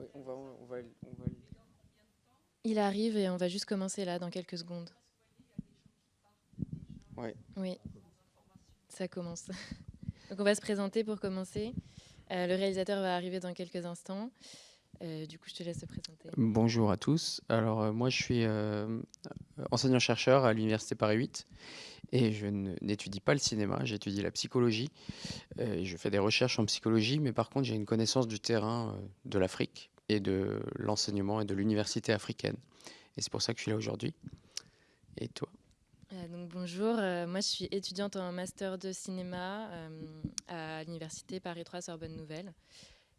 Oui, on va, on va, on va... Il arrive et on va juste commencer là dans quelques secondes. Ouais. Oui, ça commence. Donc on va se présenter pour commencer. Euh, le réalisateur va arriver dans quelques instants. Euh, du coup, je te laisse te présenter. Bonjour à tous. Alors, euh, moi, je suis euh, enseignant-chercheur à l'Université Paris 8 et je n'étudie pas le cinéma, j'étudie la psychologie. Euh, et je fais des recherches en psychologie, mais par contre, j'ai une connaissance du terrain euh, de l'Afrique et de l'enseignement et de l'université africaine. Et c'est pour ça que je suis là aujourd'hui. Et toi? Euh, donc bonjour, euh, moi je suis étudiante en master de cinéma euh, à l'université Paris 3 Sorbonne Nouvelle.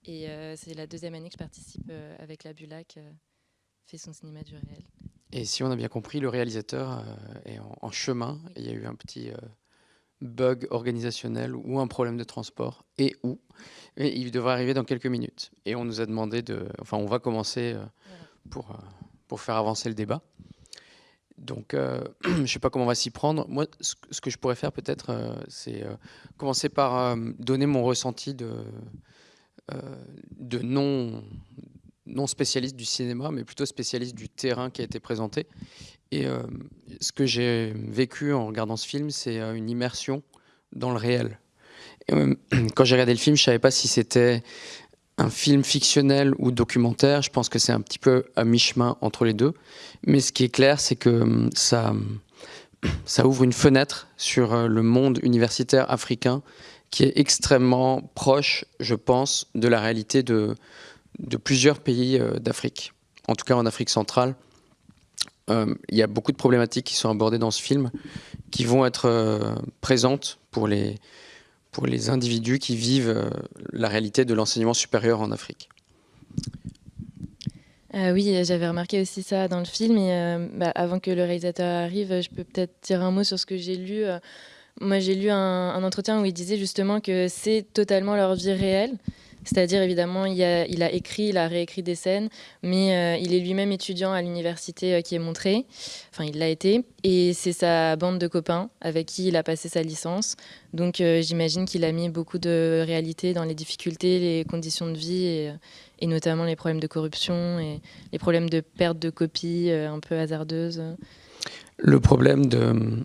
Et euh, c'est la deuxième année que je participe avec la Bulac, fait son cinéma du réel. Et si on a bien compris, le réalisateur est en, en chemin. Il y a eu un petit bug organisationnel ou un problème de transport et où. Il devrait arriver dans quelques minutes. Et on nous a demandé de. Enfin, on va commencer euh, pour, euh, pour faire avancer le débat. Donc, euh, je ne sais pas comment on va s'y prendre. Moi, ce, que- je pourrais faire peut-être, c'est commencer par donner mon ressenti de, non spécialiste du cinéma, mais plutôt spécialiste du terrain qui a été présenté. Et euh, ce que j'ai vécu en regardant ce film, c'est euh, une immersion dans le réel. Euh, quand j'ai regardé le film, je ne savais pas si c'était un film fictionnel ou documentaire. Je pense que c'est un petit peu à mi-chemin entre les deux. Mais ce qui est clair, c'est que hum, ça, ouvre une fenêtre sur le monde universitaire africain qui est extrêmement proche, je pense, de la réalité de, plusieurs pays d'Afrique, en tout cas en Afrique centrale. Euh, Il y a beaucoup de problématiques qui sont abordées dans ce film, qui vont être euh, présentes pour les, pour les individus qui vivent euh, la réalité de l'enseignement supérieur en Afrique. Oui, j'avais remarqué aussi ça dans le film. Bah, avant que le réalisateur arrive, je peux peut-être dire un mot sur ce que j'ai lu. Moi, j'ai lu un entretien où il disait justement que c'est totalement leur vie réelle. C'est-à-dire, évidemment, il a, écrit, il a réécrit des scènes, mais euh, il est lui-même étudiant à l'université euh, qui est montré. Enfin, il l'a été. Et c'est sa bande de copains avec qui il a passé sa licence. Donc, euh, j'imagine qu'il a mis beaucoup de réalité dans les difficultés, les conditions de vie, et, et notamment les problèmes de corruption et les problèmes de perte de copies un peu hasardeuses. Le problème de,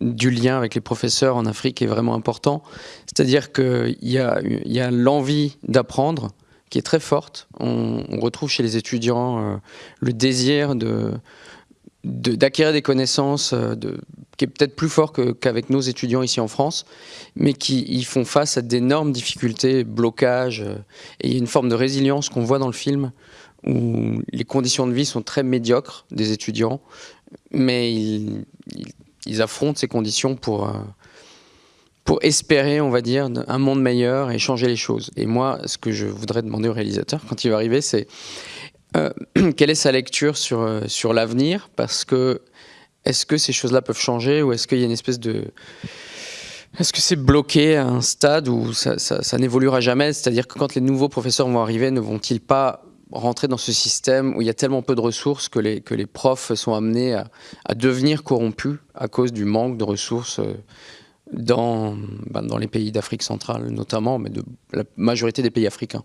du lien avec les professeurs en Afrique est vraiment important. C'est-à-dire qu'il y a, y a l'envie d'apprendre qui est très forte. On, retrouve chez les étudiants euh, le désir de d'acquérir des connaissances euh, qui est peut-être plus fort qu'avec nos étudiants ici en France, mais qui font face à d'énormes difficultés, blocages, euh, et il y a une forme de résilience qu'on voit dans le film, où les conditions de vie sont très médiocres des étudiants, mais ils- ils affrontent ces conditions pour, euh, pour espérer, on va dire, un monde meilleur et changer les choses. Et moi, ce que je voudrais demander au réalisateur quand il va arriver, c'est euh, quelle est sa lecture sur, euh, sur l'avenir? Parce que est-ce que ces choses-là peuvent changer ou est-ce qu'il y a une espèce de... Est-ce que c'est bloqué à un stade où ça, n'évoluera jamais? C'est-à-dire que quand les nouveaux professeurs vont arriver, ne vont-ils pas rentrer dans ce système où il y a tellement peu de ressources que les, que les profs sont amenés à, devenir corrompus à cause du manque de ressources euh, ben, dans les pays d'Afrique centrale notamment, mais de la majorité des pays africains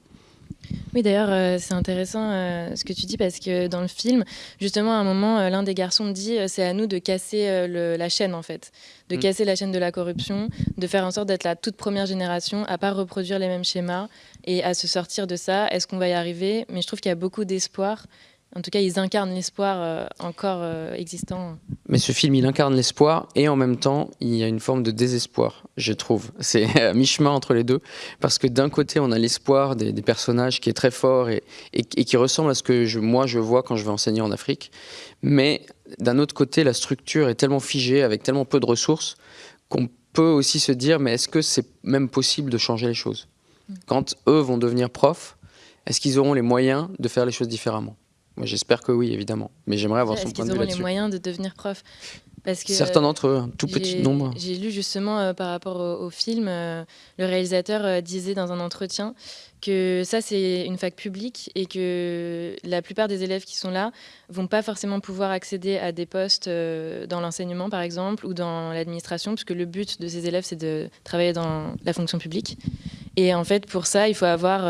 Oui, d'ailleurs, euh, c'est intéressant euh, ce que tu dis parce que dans le film, justement, à un moment, euh, l'un des garçons dit c'est à nous de casser le- la chaîne, en fait, de Mm. casser la chaîne de la corruption, de faire en sorte d'être la toute première génération à pas reproduire les mêmes schémas et à se sortir de ça. Est-ce qu'on va y arriver? Mais je trouve qu'il y a beaucoup d'espoir. En tout cas, ils incarnent l'espoir euh, encore euh, existant. Mais ce film, il incarne l'espoir et en même temps, il y a une forme de désespoir, je trouve. C'est à mi-chemin entre les deux. Parce que d'un côté, on a l'espoir des, des personnages qui est très fort et, et- et qui ressemble à ce que je- moi je vois quand je vais enseigner en Afrique. Mais d'un autre côté, la structure est tellement figée, avec tellement peu de ressources, qu'on peut aussi se dire mais est-ce que c'est même possible de changer les choses? Quand eux vont devenir profs, est-ce qu'ils auront les moyens de faire les choses différemment? Moi, j'espère que oui, évidemment. Mais j'aimerais avoir son Est-ce point de vue auront les là-dessus. moyens de devenir prof? Parce que, Certains d'entre eux, un tout petit nombre. J'ai lu justement par rapport au, film, le réalisateur disait dans un entretien que ça c'est une fac publique et que la plupart des élèves qui sont là vont pas forcément pouvoir accéder à des postes dans l'enseignement par exemple ou dans l'administration puisque le but de ces élèves c'est de travailler dans la fonction publique. Et en fait pour ça il faut avoir,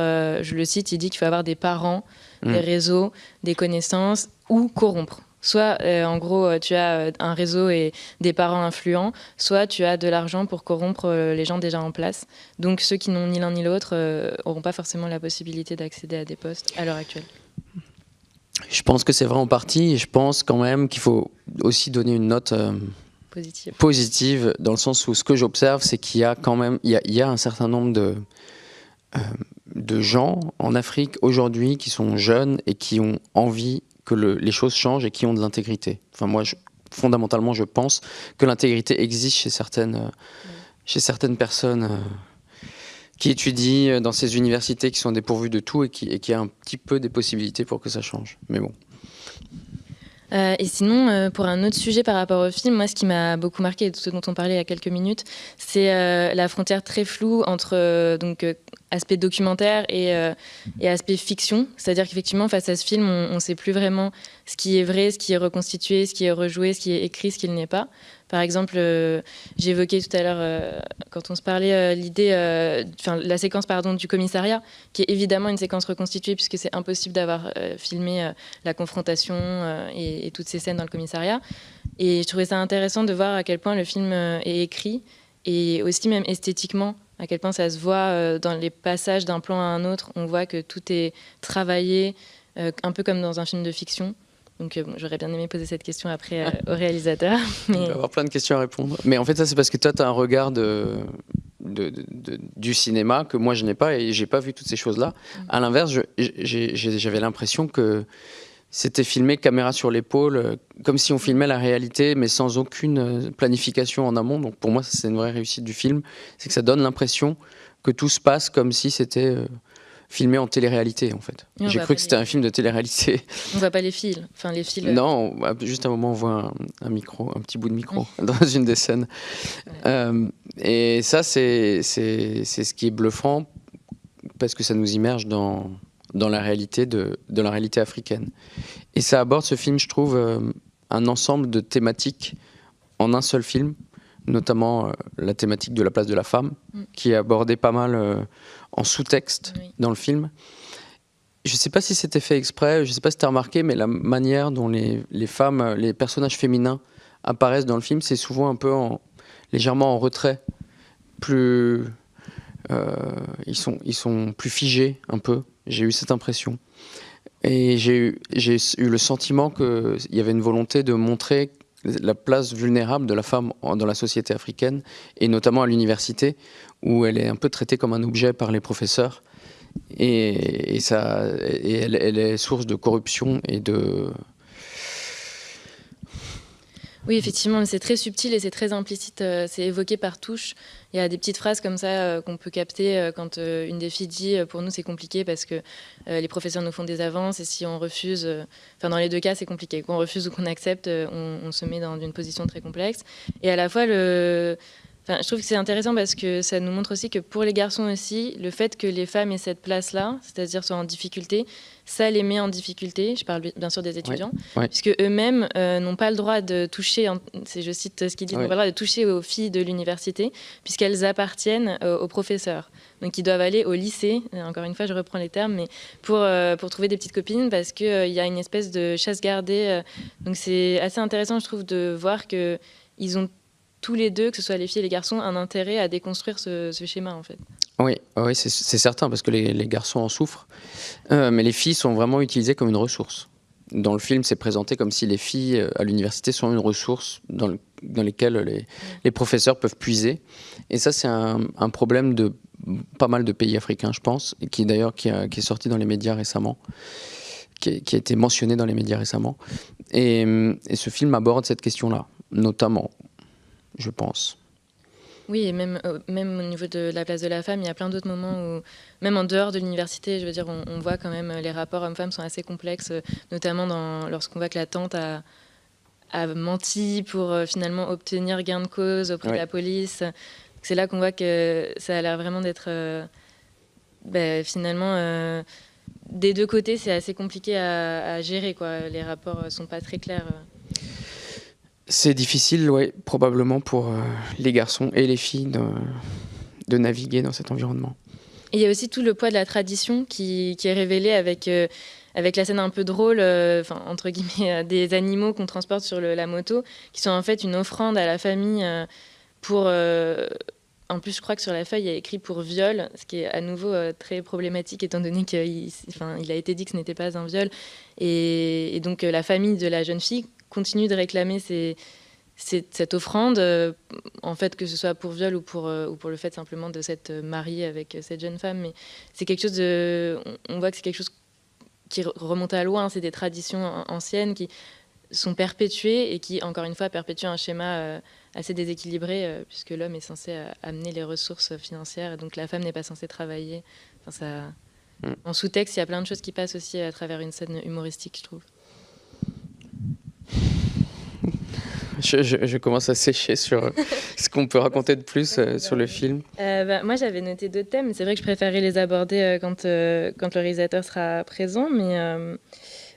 je le cite, il dit qu'il faut avoir des parents, des mmh. réseaux, des connaissances ou corrompre. Soit, euh, en gros, euh, tu as euh, un réseau et des parents influents, soit tu as de l'argent pour corrompre les gens déjà en place. Donc, ceux qui n'ont ni l'un ni l'autre n'auront pas forcément la possibilité d'accéder à des postes à l'heure actuelle. Je pense que c'est vrai en partie, et je pense quand même qu'il faut aussi donner une note positive. positive, dans le sens où ce que j'observe, c'est qu'il y a quand même il y a, un certain nombre de, de gens en Afrique aujourd'hui qui sont jeunes et qui ont envie que les choses changent et qui ont de l'intégrité. Enfin, moi, fondamentalement, je pense que l'intégrité existe chez certaines, euh, chez certaines personnes euh, qui étudient dans ces universités qui sont dépourvues de tout et qui, et qui a un petit peu des possibilités pour que ça change. Mais bon. Euh, et sinon, pour un autre sujet par rapport au film, moi, ce qui m'a beaucoup marqué, et ce dont on parlait il y a quelques minutes, c'est la frontière très floue entre donc aspect documentaire et, euh, et aspect fiction. C'est-à-dire qu'effectivement, face à ce film, on ne sait plus vraiment ce qui est vrai, ce qui est reconstitué, ce qui est rejoué, ce qui est écrit, ce qui n'est pas. Par exemple, euh, j'évoquais tout à l'heure, euh, quand on se parlait, l'idée, enfin la séquence pardon, du commissariat, qui est évidemment une séquence reconstituée, puisque c'est impossible d'avoir filmé la confrontation et, et, toutes ces scènes dans le commissariat. Et je trouvais ça intéressant de voir à quel point le film est écrit, et aussi même esthétiquement, à quel point ça se voit euh, dans les passages d'un plan à un autre. On voit que tout est travaillé, euh, un peu comme dans un film de fiction. Donc euh, j'aurais bien aimé poser cette question après au réalisateur. Mais... Il va avoir plein de questions à répondre. Mais en fait, ça c'est parce que toi, tu as un regard de, du cinéma que moi je n'ai pas et j'ai pas vu toutes ces choses-là. Mm. À l'inverse, j'avais l'impression que c'était filmé caméra sur l'épaule, euh, comme si on filmait la réalité, mais sans aucune euh, planification en amont. Donc pour moi, c'est une vraie réussite du film, c'est que ça donne l'impression que tout se passe comme si c'était euh, filmé en télé-réalité en fait. J'ai cru que c'était un film de télé-réalité. On voit pas les fils, enfin les fils. Non, juste à un moment on voit un, micro, un petit bout de micro dans une des scènes. et ça, c'est ce qui est bluffant parce que ça nous immerge dans dans la réalité de, de, la réalité africaine. Et ça aborde ce film, je trouve, euh, un ensemble de thématiques en un seul film, notamment euh, la thématique de la place de la femme, mm. qui est abordée pas mal euh, en sous-texte dans le film. Je ne sais pas si c'était fait exprès, je ne sais pas si tu as remarqué, mais la manière dont les, les, femmes, les personnages féminins apparaissent dans le film, c'est souvent un peu en, légèrement en retrait, plus, ils, sont, ils sont plus figés un peu. J'ai eu cette impression. Et j'ai eu, eu, le sentiment qu'il y avait une volonté de montrer la place vulnérable de la femme dans la société africaine, et notamment à l'université, où elle est un peu traitée comme un objet par les professeurs. Et, ça, et elle, est source de corruption et de, oui, effectivement, c'est très subtil et c'est très implicite. Euh, c'est évoqué par touche. Il y a des petites phrases comme ça euh, qu'on peut capter euh, quand une des filles dit pour nous c'est compliqué parce que les professeurs nous font des avances et si on refuse, enfin dans les deux cas c'est compliqué. Qu'on refuse ou qu'on accepte, on, on, se met dans une position très complexe. Et à la fois le je trouve que c'est intéressant parce que ça nous montre aussi que pour les garçons aussi, le fait que les femmes aient cette place-là, c'est-à-dire soient en difficulté, ça les met en difficulté. Je parle bien sûr des étudiants, puisque eux-mêmes euh, n'ont pas le droit de toucher, je cite ce qu'ils disent, n'ont pas le droit de toucher aux filles de l'université, puisqu'elles appartiennent euh, aux professeurs. Donc ils doivent aller au lycée, encore une fois je reprends les termes, mais pour, euh, pour trouver des petites copines, parce qu'il y a une espèce de chasse gardée. donc c'est assez intéressant, je trouve, de voir qu'ils ont tous les deux, que ce soit les filles et les garçons, un intérêt à déconstruire ce, schéma en fait. Oui, oui c'est certain, parce que les, garçons en souffrent. Euh, mais les filles sont vraiment utilisées comme une ressource. Dans le film, c'est présenté comme si les filles euh, à l'université sont une ressource dans, dans lesquelles les, professeurs peuvent puiser. Et ça, c'est un, problème de pas mal de pays africains, je pense, et qui d'ailleurs qui, est sorti dans les médias récemment, qui, a été mentionné dans les médias récemment. Et ce film aborde cette question-là, notamment je pense. Oui, et même, euh, même au niveau de la place de la femme, il y a plein d'autres moments où, même en dehors de l'université, je veux dire, on, voit quand même euh, les rapports hommes-femmes sont assez complexes, euh, notamment lorsqu'on voit que la tante a, a menti pour finalement obtenir gain de cause auprès de la police. C'est là qu'on voit que ça a l'air vraiment d'être ben, finalement des deux côtés, c'est assez compliqué à, gérer. Quoi. Les rapports sont pas très clairs. C'est difficile, ouais, probablement pour les garçons et les filles de naviguer dans cet environnement il y a aussi tout le poids de la tradition qui, est révélé avec, euh, avec la scène un peu drôle, euh, entre guillemets, euh, des animaux qu'on transporte sur la moto, qui sont en fait une offrande à la famille pour... en plus, je crois que sur la feuille, il y a écrit pour viol, ce qui est à nouveau très problématique étant donné qu'il a été dit que ce n'était pas un viol. Et donc, la famille de la jeune fille continue de réclamer ces cette offrande, euh, en fait, que ce soit pour viol ou pour, euh, ou pour le fait simplement de s'être marié avec cette jeune femme, mais c'est quelque chose de. On voit que c'est quelque chose qui remonte à loin, c'est des traditions anciennes qui sont perpétuées et qui, encore une fois, perpétuent un schéma euh, assez déséquilibré, puisque l'homme est censé amener les ressources financières, et donc la femme n'est pas censée travailler. Enfin, ça... Mm. En sous-texte, il y a plein de choses qui passent aussi à travers une scène humoristique, je trouve. je, commence à sécher sur ce qu'on peut raconter de plus euh, sur le film. Euh, bah, moi, j'avais noté deux thèmes. C'est vrai que je préférais les aborder euh, quand, quand le réalisateur sera présent, mais,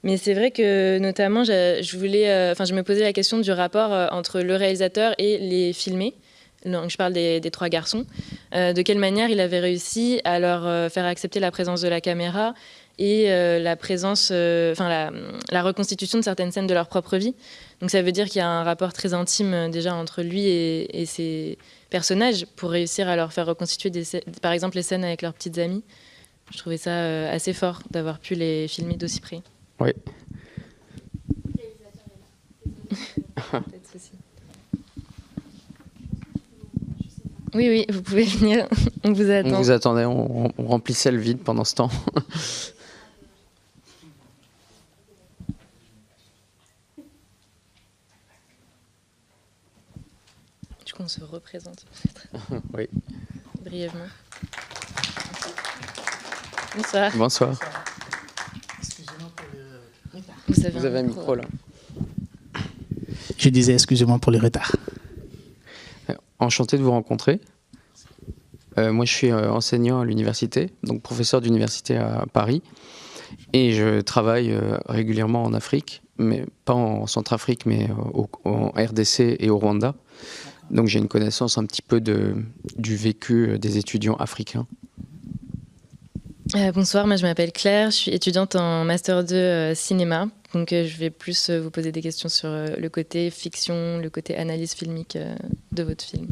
mais c'est vrai que notamment, je, voulais, je me posais la question du rapport entre le réalisateur et les filmés. Donc, je parle des, des trois garçons. de quelle manière il avait réussi à leur faire accepter la présence de la caméra et la présence, enfin la, la, reconstitution de certaines scènes de leur propre vie. Donc ça veut dire qu'il y a un rapport très intime euh, déjà entre lui et, ses personnages pour réussir à leur faire reconstituer des, par exemple les scènes avec leurs petites amies. Je trouvais ça euh, assez fort d'avoir pu les filmer d'aussi près. Oui. oui, oui, vous pouvez venir. On vous attend. On vous attendait, on remplissait le vide pendant ce temps. qu'on se représente Oui. Brièvement. Bonsoir. Bonsoir. Vous avez, Vous avez un, micro, là. Je disais excusez-moi pour le retard. Euh, enchanté de vous rencontrer. Euh, moi, je suis euh, enseignant à l'université, donc professeur d'université à Paris. Et je travaille régulièrement en Afrique, mais pas en Centrafrique, mais en RDC et au Rwanda. Donc j'ai une connaissance un petit peu de, du vécu euh, des étudiants africains. Euh, bonsoir, moi je m'appelle Claire, je suis étudiante en Master 2 euh, cinéma. Donc je vais plus vous poser des questions sur le côté fiction, le côté analyse filmique de votre film.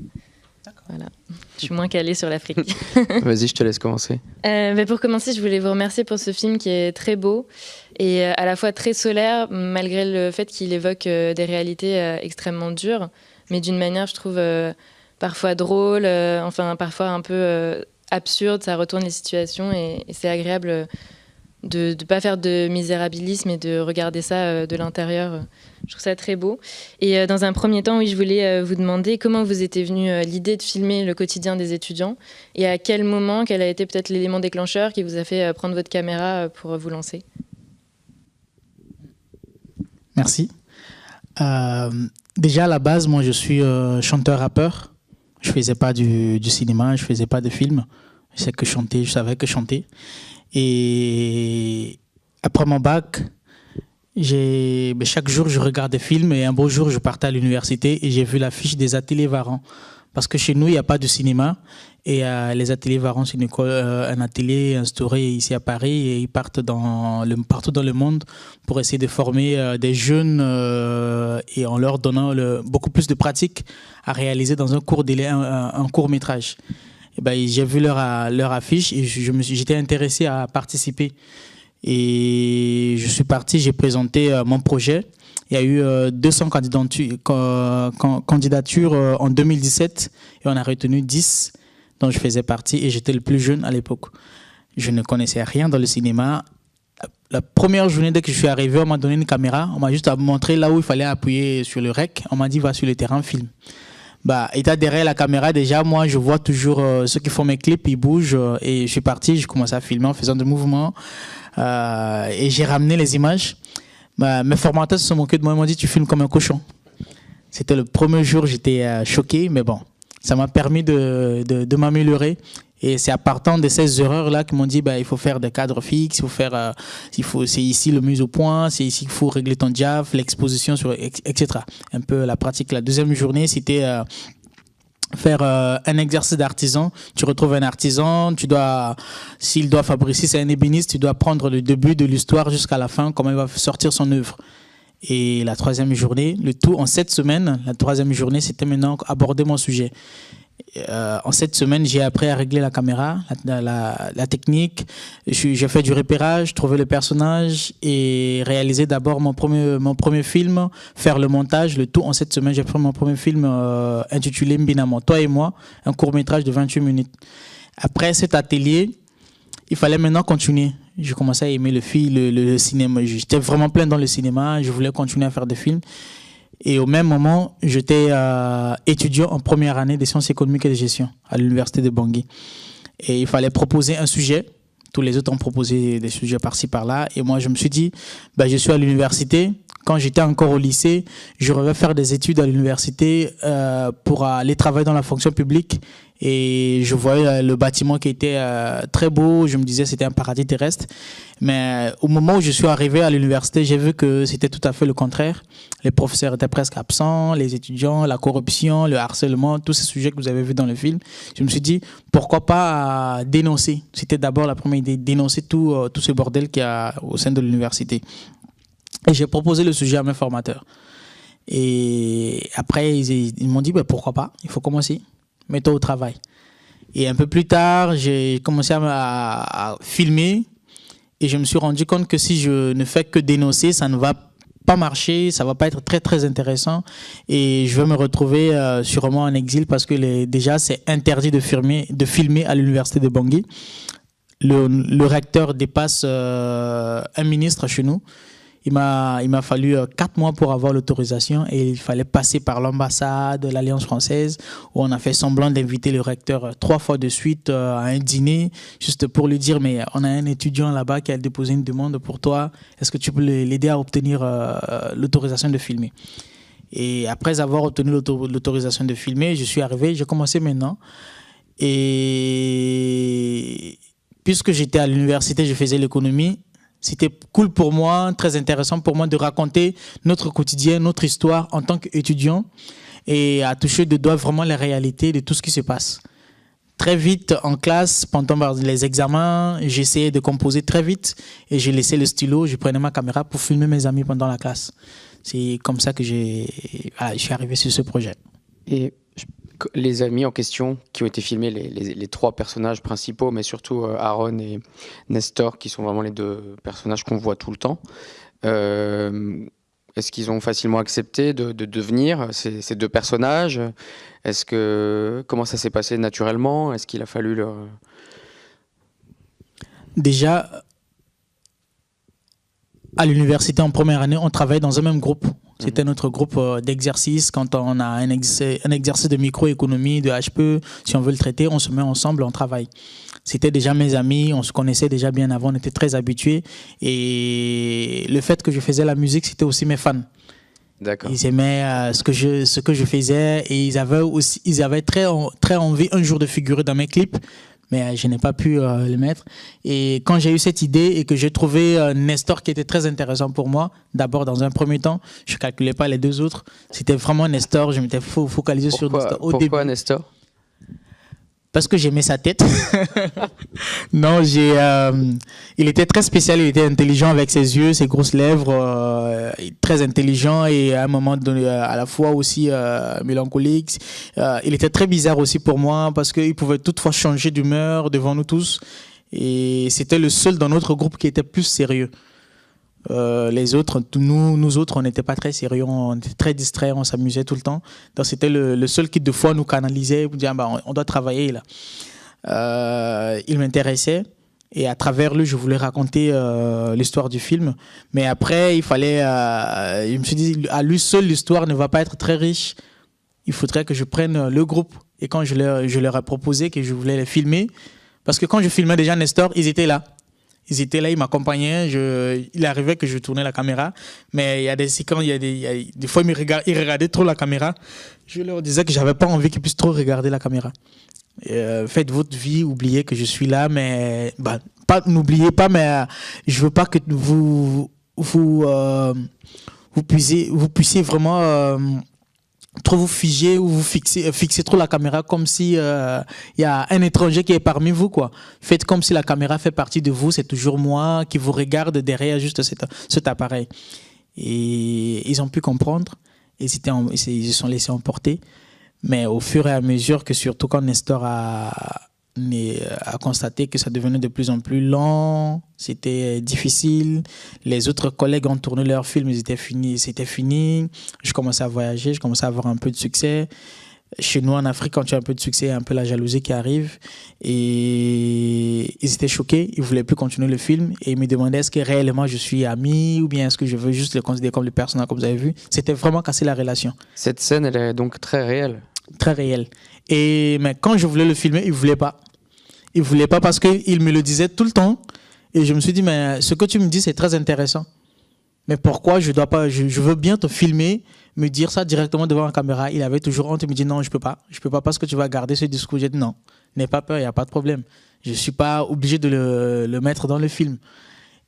Voilà. Je suis moins calée sur l'Afrique. Vas-y, je te laisse commencer. Euh, pour commencer, je voulais vous remercier pour ce film qui est très beau et à la fois très solaire, malgré le fait qu'il évoque des réalités extrêmement dures mais d'une manière, je trouve, euh, parfois drôle, euh, enfin, parfois un peu euh, absurde. Ça retourne les situations et, c'est agréable de ne pas faire de misérabilisme et de regarder ça de l'intérieur. Je trouve ça très beau. Et dans un premier temps, oui, je voulais vous demander comment vous était venue l'idée de filmer le quotidien des étudiants et à quel moment, quel a été peut-être l'élément déclencheur qui vous a fait prendre votre caméra pour vous lancer? Merci. Déjà à la base, moi je suis euh, chanteur-rappeur. Je faisais pas du, cinéma, je faisais pas de films. Je que chanter, je savais que chanter. Et après mon bac, ben, chaque jour je regarde des films et un beau jour je partais à l'université et j'ai vu l'affiche des ateliers Varan. Parce que chez nous, il n'y a pas de cinéma. Et euh, les ateliers Varan, c'est euh, un atelier instauré ici à Paris et ils partent dans partout dans le monde pour essayer de former euh, des jeunes et en leur donnant beaucoup plus de pratiques à réaliser dans un court, délai, un, court métrage. Ben, j'ai vu leur, leur affiche et j'étais intéressé à participer. Et je suis parti, j'ai présenté mon projet. Il y a eu 200 euh, candidatures, euh, en 2017 et on a retenu 10 dont je faisais partie et j'étais le plus jeune à l'époque. Je ne connaissais rien dans le cinéma. La première journée, dès que je suis arrivé, on m'a donné une caméra. On m'a juste montré là où il fallait appuyer sur le rec. On m'a dit, va sur le terrain, film. Bah, étant derrière la caméra, déjà, moi, je vois toujours euh, ceux qui font mes clips, ils bougent. et je suis parti, je commence à filmer en faisant des mouvements. et j'ai ramené les images. Bah, mes formateurs se sont moqués de moi. Ils m'ont dit Tu filmes comme un cochon. C'était le premier jour, j'étais choqué, mais bon, ça m'a permis de, de, m'améliorer. Et c'est à partir de ces erreurs-là qu'ils m'ont dit, bah, il faut faire des cadres fixes, il faut faire, faut, c'est ici le mise au point, c'est ici qu'il faut régler ton diaph, l'exposition sur, etc. Un peu la pratique. La deuxième journée, c'était faire euh, un exercice d'artisan. Tu retrouves un artisan, tu dois, s'il doit fabriquer, c'est un ébéniste, tu dois prendre le début de l'histoire jusqu'à la fin, comment il va sortir son œuvre. Et la troisième journée, le tout en sept semaines, la troisième journée, c'était maintenant aborder mon sujet. Euh, en cette semaine, j'ai appris à régler la caméra, la, technique. J'ai fait du repérage, trouver le personnage et réaliser d'abord mon premier, film, faire le montage, le tout. En cette semaine, j'ai fait mon premier film euh, intitulé Mbinamo, Toi et moi, un court métrage de 28 minutes. Après cet atelier, il fallait maintenant continuer. Je commençais à aimer le film, le cinéma. J'étais vraiment plein dans le cinéma. Je voulais continuer à faire des films. Et au même moment, j'étais euh, étudiant en première année des sciences économiques et de gestion à l'université de Bangui. Et il fallait proposer un sujet. Tous les autres ont proposé des sujets par-ci, par-là. Et moi, je me suis dit, bah, je suis à l'université. Quand j'étais encore au lycée, je rêvais faire des études à l'université euh, pour aller travailler dans la fonction publique et je voyais euh, le bâtiment qui était euh, très beau. Je me disais c'était un paradis terrestre. Mais au moment où je suis arrivé à l'université, j'ai vu que c'était tout à fait le contraire. Les professeurs étaient presque absents, les étudiants, la corruption, le harcèlement, tous ces sujets que vous avez vus dans le film. Je me suis dit pourquoi pas euh, dénoncer? C'était d'abord la première idée, dénoncer tout, tout ce bordel qu'il y a au sein de l'université. Et j'ai proposé le sujet à mes formateurs. Et après, ils, m'ont dit, bah, pourquoi pas, il faut commencer mets-toi au travail. Et un peu plus tard, j'ai commencé à, filmer et je me suis rendu compte que si je ne fais que dénoncer, ça ne va pas marcher, ça va pas être très très intéressant et je vais me retrouver euh, sûrement en exil parce que déjà c'est interdit de filmer, de filmer à l'université de Bangui. Le, le recteur dépasse euh, un ministre chez nous il m'a, fallu euh, quatre mois pour avoir l'autorisation et il fallait passer par l'ambassade de l'Alliance française où on a fait semblant d'inviter le recteur euh, trois fois de suite euh, à un dîner juste pour lui dire mais on a un étudiant là-bas qui a déposé une demande pour toi. Est-ce que tu peux l'aider à obtenir l'autorisation de filmer? Et après avoir obtenu l'autorisation de filmer, je suis arrivé, j'ai commencé maintenant. Et puisque j'étais à l'université, je faisais l'économie, c'était cool pour moi, très intéressant pour moi de raconter notre quotidien, notre histoire en tant qu'étudiant et à toucher de doigt vraiment la réalité de tout ce qui se passe. Très vite en classe, pendant les examens, j'essayais de composer très vite et j'ai laissé le stylo, je prenais ma caméra pour filmer mes amis pendant la classe. C'est comme ça que j'ai, je suis arrivé sur ce projet. Et les amis en question qui ont été filmés, les, trois personnages principaux, mais surtout euh, Aaron et Nestor, qui sont vraiment les deux personnages qu'on voit tout le temps. Euh, est-ce qu'ils ont facilement accepté de, devenir ces, deux personnages? Est-ce que comment ça s'est passé naturellement? Est-ce qu'il a fallu leur déjà à l'université en première année, on travaille dans un même groupe. C'était notre groupe euh, d'exercice. Quand on a un, un exercice de microéconomie, de HPE, si on veut le traiter, on se met ensemble, on travaille. C'était déjà mes amis, on se connaissait déjà bien avant, on était très habitués. Et le fait que je faisais la musique, c'était aussi mes fans. Ils aimaient euh, ce, que je, ce que je faisais et ils avaient aussi ils avaient très, très envie un jour de figurer dans mes clips mais euh, je n'ai pas pu euh, le mettre. Et quand j'ai eu cette idée et que j'ai trouvé euh, Nestor qui était très intéressant pour moi, d'abord dans un premier temps, je ne calculais pas les deux autres, c'était vraiment Nestor, je m'étais focalisé sur Nestor. Au pourquoi Nestor? Parce que j'aimais sa tête. non, j'ai. Euh, il était très spécial, il était intelligent avec ses yeux, ses grosses lèvres, euh, très intelligent et à un moment donné, euh, à la fois aussi mélancolique. il était très bizarre aussi pour moi parce qu'il pouvait toutefois changer d'humeur devant nous tous et c'était le seul dans notre groupe qui était plus sérieux. Euh, les autres, nous, nous autres, on n'était pas très sérieux, on était très distraits, on s'amusait tout le temps. Donc c'était le, seul qui de fois nous canalisait pour dire bah, on, doit travailler là. Euh, il m'intéressait et à travers lui, je voulais raconter euh, l'histoire du film. Mais après, il fallait, je me suis dit à lui seul, l'histoire ne va pas être très riche. Il faudrait que je prenne le groupe. Et quand je leur, je leur ai proposé que je voulais les filmer, parce que quand je filmais déjà Nestor, ils étaient là. Ils étaient là, ils m'accompagnaient. il arrivait que je tournais la caméra. Mais il y a des séquences, il y a des, fois, ils, regardaient, trop la caméra. Je leur disais que j'avais pas envie qu'ils puissent trop regarder la caméra. Euh, faites votre vie, oubliez que je suis là, mais bah, n'oubliez pas, mais euh, je veux pas que vous euh, puissiez vraiment trop vous figer ou vous fixer, fixer trop la caméra comme si il y a un étranger qui est parmi vous quoi. Faites comme si la caméra fait partie de vous, c'est toujours moi qui vous regarde derrière juste cet, appareil. Et ils ont pu comprendre ils se sont laissés emporter. Mais au fur et à mesure que, surtout quand Nestor a, a constaté que ça devenait de plus en plus lent, c'était difficile. Les autres collègues ont tourné leurs films, ils étaient finis, c'était fini. Je commençais à voyager, je commençais à avoir un peu de succès. Chez nous en Afrique, quand tu as un peu de succès, il y a un peu la jalousie qui arrive. Et ils étaient choqués, ils ne voulaient plus continuer le film. Et ils me demandaient est-ce que réellement je suis ami ou bien est-ce que je veux juste le considérer comme le personnage comme vous avez vu? C'était vraiment casser la relation. Cette scène, elle est donc très réelle très réel. Et mais quand je voulais le filmer, il voulait pas. Il voulait pas parce qu'il me le disait tout le temps. Et je me suis dit, mais ce que tu me dis, c'est très intéressant. Mais pourquoi je dois pas, je, veux bien te filmer, me dire ça directement devant la caméra. Il avait toujours honte, il me dit non, je peux pas. Je peux pas parce que tu vas garder ce discours. J'ai dit non, n'aie pas peur, il n'y a pas de problème. Je suis pas obligé de le, le, mettre dans le film.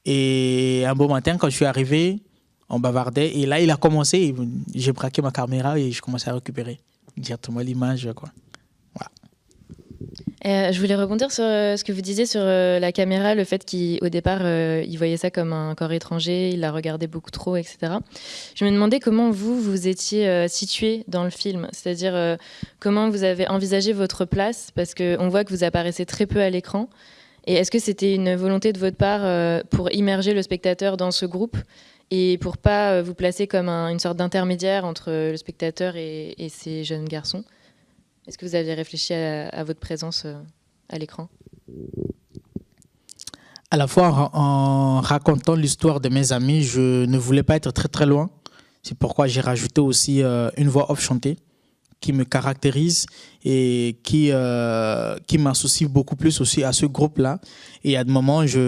Et un beau matin, quand je suis arrivé, on bavardait. Et là, il a commencé, j'ai braqué ma caméra et je commençais à récupérer directement l'image. Quoi. Euh, je voulais rebondir sur euh, ce que vous disiez sur euh, la caméra, le fait qu'au départ, il voyait ça comme un corps étranger, il la regardait beaucoup trop, etc. Je me demandais comment vous, vous étiez situé dans le film, c'est-à-dire comment vous avez envisagé votre place, parce qu'on voit que vous apparaissez très peu à l'écran. Et est-ce que c'était une volonté de votre part pour immerger le spectateur dans ce groupe et pour pas vous placer comme une sorte d'intermédiaire entre le spectateur et, ces jeunes garçons? Est-ce que vous avez réfléchi à, votre présence euh, à l'écran? À la fois en, racontant l'histoire de mes amis, je ne voulais pas être très très loin. C'est pourquoi j'ai rajouté aussi euh, une voix off chantée qui me caractérise et qui, euh, qui m'associe beaucoup plus aussi à ce groupe-là. Et à des moments, je,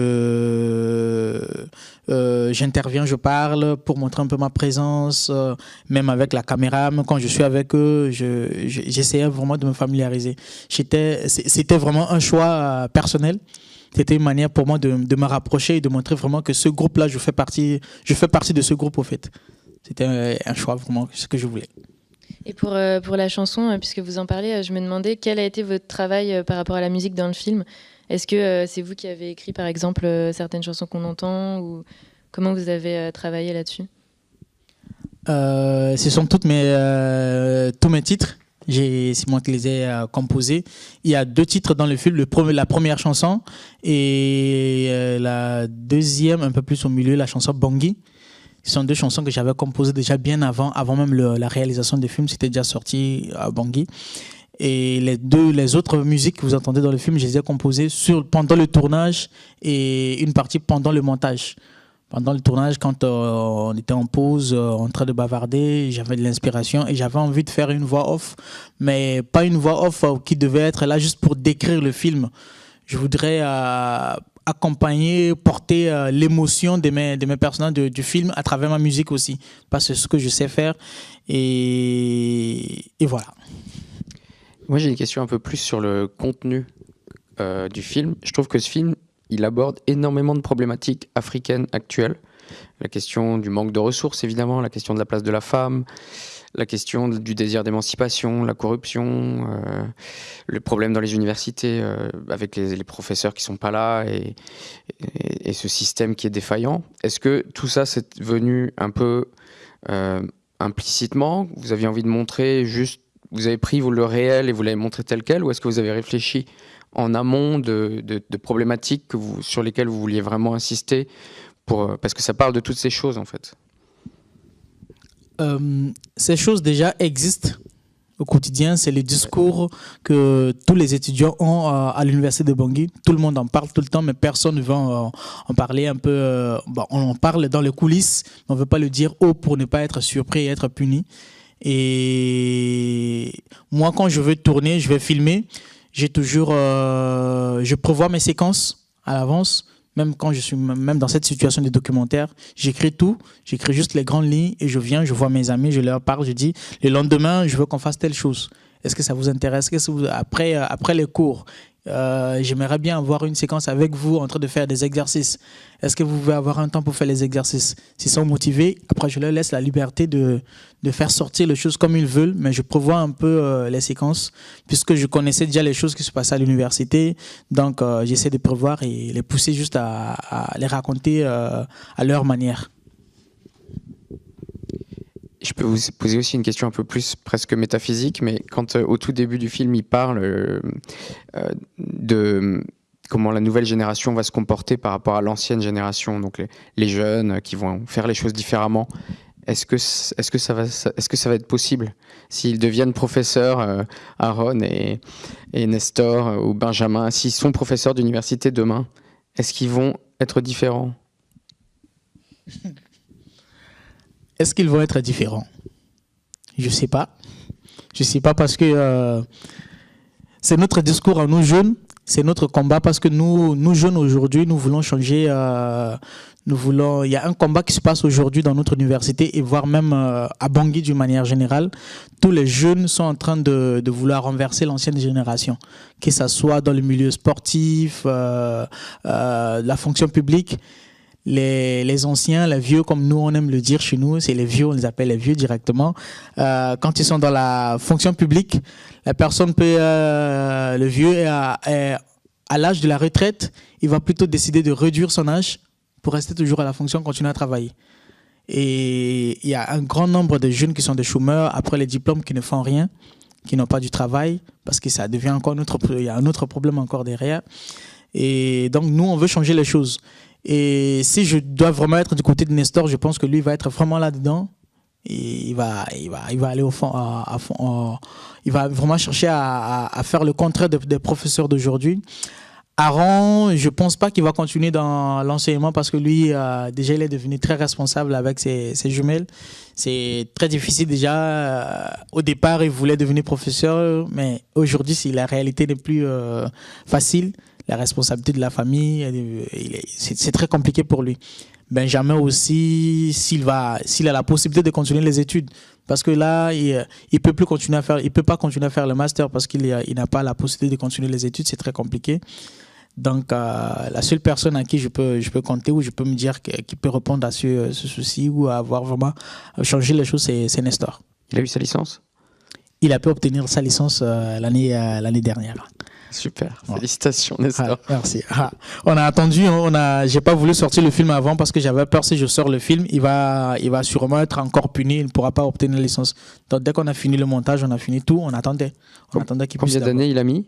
euh, j'interviens, je parle pour montrer un peu ma présence, euh, même avec la caméra, même quand je suis avec eux, j'essayais vraiment de me familiariser. C'était vraiment un choix personnel. C'était une manière pour moi de, de, me rapprocher et de montrer vraiment que ce groupe-là, je fais partie, je fais partie de ce groupe au fait. C'était un choix vraiment, ce que je voulais. Et pour, euh, pour la chanson, euh, puisque vous en parlez, euh, je me demandais quel a été votre travail par rapport à la musique dans le film. Est-ce que c'est vous qui avez écrit, par exemple, certaines chansons qu'on entend ou comment vous avez travaillé là-dessus? Ce sont toutes mes, tous mes titres. C'est moi qui les ai composés. Il y a deux titres dans le film. La première chanson et la deuxième, un peu plus au milieu, la chanson Bangui. Ce sont deux chansons que j'avais composées déjà bien avant, avant même la réalisation des films. C'était déjà sorti à Bangui. Et les deux, les autres musiques que vous entendez dans le film, je les ai composées sur, pendant le tournage et une partie pendant le montage. Pendant le tournage, quand euh, on était en pause, euh, en train de bavarder, j'avais de l'inspiration et j'avais envie de faire une voix off, mais pas une voix off euh, qui devait être là juste pour décrire le film. Je voudrais accompagner, porter euh, l'émotion de mes, de mes personnages du film à travers ma musique aussi. Parce que c'est ce que je sais faire. Et, et voilà. Moi, j'ai une question un peu plus sur le contenu euh, du film. Je trouve que ce film, il aborde énormément de problématiques africaines actuelles. La question du manque de ressources, évidemment, la question de la place de la femme, la question du désir d'émancipation, la corruption, euh, le problème dans les universités euh, avec les, professeurs qui sont pas là et, ce système qui est défaillant. Est-ce que tout ça c'est venu un peu euh, implicitement? Vous aviez envie de montrer juste, vous avez pris le réel et vous l'avez montré tel quel, ou est-ce que vous avez réfléchi en amont de, problématiques sur lesquelles vous vouliez vraiment insister parce que ça parle de toutes ces choses en fait. Euh, ces choses déjà existent au quotidien. C'est le discours que tous les étudiants ont euh, à l'université de Bangui. Tout le monde en parle tout le temps, mais personne ne veut en, parler un peu. Bon, on en parle dans les coulisses, mais on ne veut pas le dire haut pour ne pas être surpris et être puni. Et moi, quand je veux tourner, je vais filmer. J'ai toujours, euh, je prévois mes séquences à l'avance Même quand je suis même dans cette situation de documentaire, j'écris tout, j'écris juste les grandes lignes et je viens, je vois mes amis, je leur parle, je dis le lendemain, je veux qu'on fasse telle chose. Est-ce que ça vous intéresse? Après, euh, après les cours, euh, j'aimerais bien avoir une séquence avec vous en train de faire des exercices. Est-ce que vous pouvez avoir un temps pour faire les exercices? S'ils sont motivés, après je leur laisse la liberté de, de faire sortir les choses comme ils veulent, mais je prévois un peu euh, les séquences, puisque je connaissais déjà les choses qui se passaient à l'université. Donc j'essaie de prévoir et les pousser juste à les raconter à leur manière. Je peux vous poser aussi une question un peu plus presque métaphysique, mais quand euh, au tout début du film, il parle euh, euh, de comment la nouvelle génération va se comporter par rapport à l'ancienne génération, donc les, jeunes qui vont faire les choses différemment. Est-ce que, est que, ça va, est que ça va être possible? S'ils deviennent professeurs, Aaron et, et, Nestor ou Benjamin, s'ils sont professeurs d'université demain, est-ce qu'ils vont être différents? Est-ce qu'ils vont être différents? Je ne sais pas. Je ne sais pas parce que euh, c'est notre discours à nous jeunes, c'est notre combat parce que nous, nous jeunes aujourd'hui, nous voulons changer. Euh, nous voulons. Il y a un combat qui se passe aujourd'hui dans notre université et voire même euh, à Bangui d'une manière générale. Tous les jeunes sont en train de, de vouloir renverser l'ancienne génération, que ce soit dans le milieu sportif, la fonction publique les, anciens, les vieux, comme nous on aime le dire chez nous, c'est les vieux, on les appelle les vieux directement. Euh, quand ils sont dans la fonction publique, la personne peut, euh, le vieux, à, à l'âge de la retraite, il va plutôt décider de réduire son âge pour rester toujours à la fonction, continuer à travailler. Et il y a un grand nombre de jeunes qui sont des chômeurs après les diplômes qui ne font rien, qui n'ont pas du travail, parce que ça devient encore un autre, il y a un autre problème encore derrière. Et donc nous, on veut changer les choses. Et si je dois vraiment être du côté de Nestor, je pense que lui va être vraiment là-dedans. Il va, il va, il va aller au fond, il va vraiment chercher à, faire le contraire des professeurs d'aujourd'hui. Aaron, je pense pas qu'il va continuer dans l'enseignement parce que lui, euh, déjà, il est devenu très responsable avec ses, jumelles. C'est très difficile déjà. Euh, au départ, il voulait devenir professeur, mais aujourd'hui, la réalité n'est plus euh, facile, la responsabilité de la famille, c'est très compliqué pour lui. Benjamin aussi, s'il va, s'il a la possibilité de continuer les études, parce que là, il, il peut plus continuer à faire, il peut pas continuer à faire le master parce qu'il il n'a pas la possibilité de continuer les études, c'est très compliqué. Donc, euh, la seule personne à qui je peux, je peux compter ou je peux me dire qui peut répondre à ce, ce souci ou avoir vraiment changé les choses, c'est Nestor. Il a eu sa licence? Il a pu obtenir sa licence euh, l'année euh, l'année dernière. Super, félicitations Nestor. Ah, merci. Ah, on a attendu, hein, on a, j'ai pas voulu sortir le film avant parce que j'avais peur si je sors le film, il va, il va sûrement être encore puni, il ne pourra pas obtenir la licence. Donc dès qu'on a fini le montage, on a fini tout, on attendait. On attendait qu'il Combien d'années il a mis